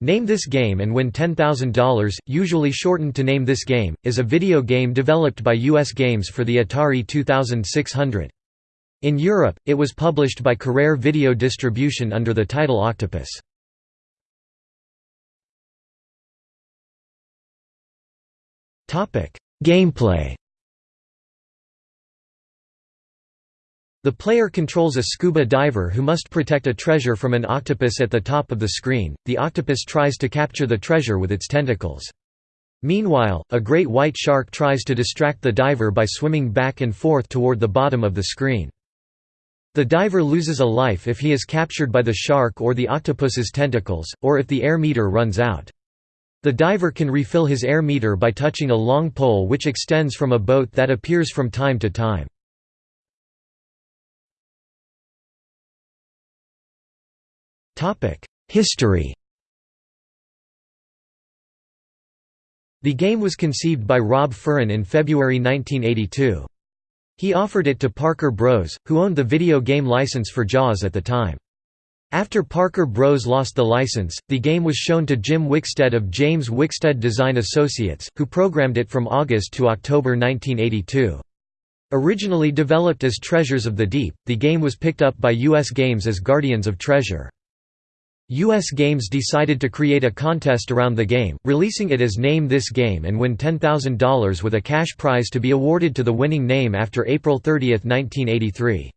Name This Game and Win $10,000, usually shortened to Name This Game, is a video game developed by US Games for the Atari 2600. In Europe, it was published by Carrere Video Distribution under the title Octopus. Gameplay The player controls a scuba diver who must protect a treasure from an octopus at the top of the screen. The octopus tries to capture the treasure with its tentacles. Meanwhile, a great white shark tries to distract the diver by swimming back and forth toward the bottom of the screen. The diver loses a life if he is captured by the shark or the octopus's tentacles, or if the air meter runs out. The diver can refill his air meter by touching a long pole which extends from a boat that appears from time to time. History The game was conceived by Rob Furin in February 1982. He offered it to Parker Bros., who owned the video game license for Jaws at the time. After Parker Bros. lost the license, the game was shown to Jim Wickstead of James Wickstead Design Associates, who programmed it from August to October 1982. Originally developed as Treasures of the Deep, the game was picked up by U.S. Games as Guardians of Treasure. U.S. Games decided to create a contest around the game, releasing it as Name This Game and win $10,000 with a cash prize to be awarded to the winning name after April 30, 1983.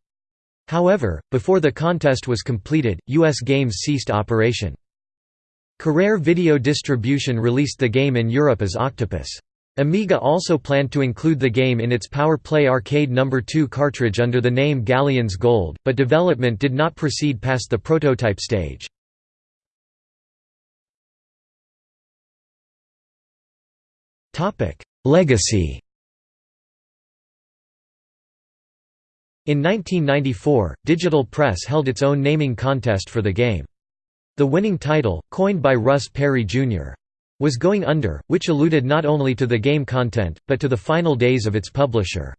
However, before the contest was completed, U.S. Games ceased operation. Carrere Video Distribution released the game in Europe as Octopus. Amiga also planned to include the game in its Power Play Arcade No. 2 cartridge under the name Galleons Gold, but development did not proceed past the prototype stage. Legacy In 1994, Digital Press held its own naming contest for the game. The winning title, coined by Russ Perry Jr., was Going Under, which alluded not only to the game content, but to the final days of its publisher.